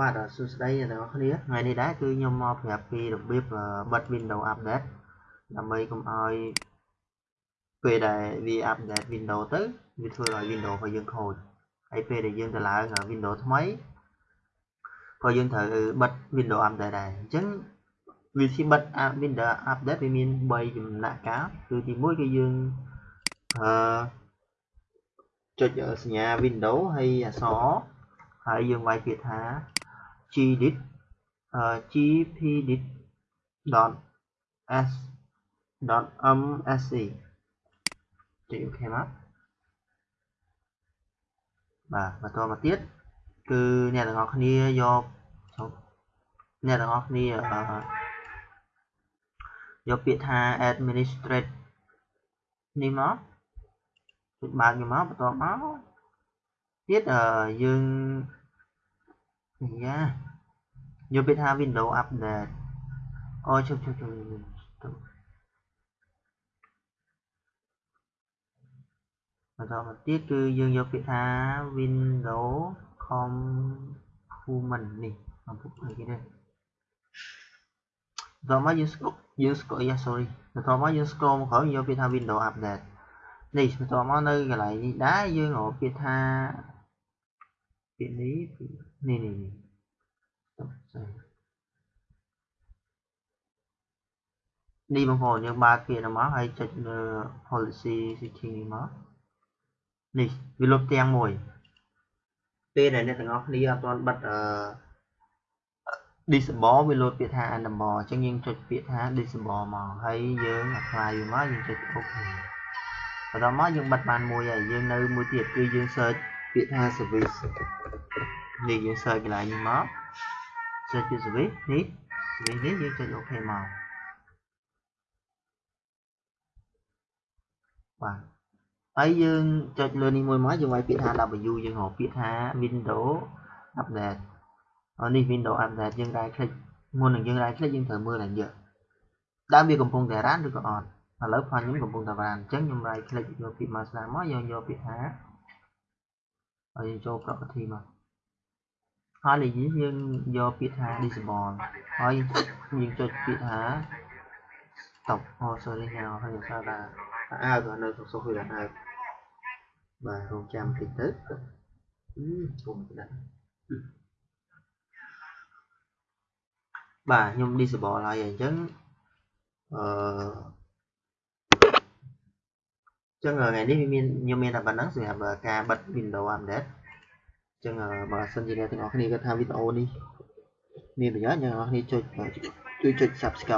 បាទសួស្តីអ្នកទាំងអស់គ្នាថ្ងៃនេះដែរគឺខ្ញុំមកប្រាប់ពីរបៀបបិទ Windows Update ដើម្បីកុំឲ្យពេលដែលវា update Windows ទៅវាធ្វើឲ្យ Windows របស់យើងខូចហើយពេលដែលយើងទៅឡើង Windows ថ្មីក៏យើងត្រូវបិទ Windows Update ដែរអញ្ចឹងវិធីបិទ Windows Update វាមាន3ចំណាក់កាលគឺទី1គឺយើងអឺចុចសញ្ញា Windows ហើយអក្សរហើយយើងវាយពាក្យថា gdit gpdit .s .msc ចុច OK មកបាទបន្តមកទៀតគឺអ្នកទាំងអស់គ្នាយកអ្នកទាំងអស់គ្នាយកពាក្យថា administrate នេះមកចុចបើកនេះមកបន្តមកទៀតយើង យ៉ាយកពាក្យថា Windows Update អូជុំជុំជុំបន្តមកទៀតគឺយើងយកពាក្យថា Windows Component នេះអំពុកអីគេនេះបន្តមកយើងស្គាល់យើងស្គាល់យ៉ា sorry បន្តមកយើង scroll មកក្រោយយកពាក្យថា Windows Update នេះបន្តមកនៅកន្លែងនេះ ដែរយើងរកពាក្យថាពាក្យនេះនេះនេះនេះនេះបងប្អូនយើងបើកពាក្យនោះមកហើយចុចលើ policy setting នេះមកនេះវាលុបទាំងមួយពេលដែលអ្នកទាំងអស់គ្នាអត់ទាន់បិទអឺ disable វាលោតពាក្យថា enable អញ្ចឹងយើងចុចពាក្យថា disable មកហើយយើង apply វាមកយើងចុច OK បន្តមកយើងបិទបានមួយហើយយើងនៅមួយទៀតគឺយើង search ពាក្យថា service នេះយើង search កន្លែងនេះមក search ពី service នេះ service នេះយើងចុច OK មកបាទហើយយើងចុចលើនេះមួយមកយើងវាយពាក្យថា W យើងរកពាក្យថា Windows Update នេះ Windows Update យើង right click មុននឹងយើង right click យើងត្រូវមើលឲ្យយកដើមវាកំពុងតែរ៉ានឬក៏អត់ឥឡូវ file ខ្ញុំកំពុងតែរ៉ានអញ្ចឹងខ្ញុំ right click យកពាក្យ master មកយើងយកពាក្យថាហើយចូល property មក ហើយនេះយើងយកពាក្យថា disable ហើយយើងចុចពាក្យថា stop អូ sorry ហៅហើយថាថាអើក៏នៅសុខសុខវាអើបាទរងចាំតិចទៅអឺគុំដាក់បាទខ្ញុំ disable ហើយអញ្ចឹងអឺចឹងថ្ងៃនេះវាមានខ្ញុំមានតែប៉ុណ្្នឹងសម្រាប់ការបិទ Windows Update ចឹងបើសិនជាអ្នកទាំងអស់គ្នាគាត់ថាវីដេអូនេះមានប្រយោជន៍អ្នកទាំងអស់គ្នាចុចជួយចុច Subscribe